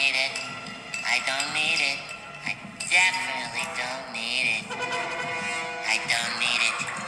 need it. I don't need it. I definitely don't need it. I don't need it.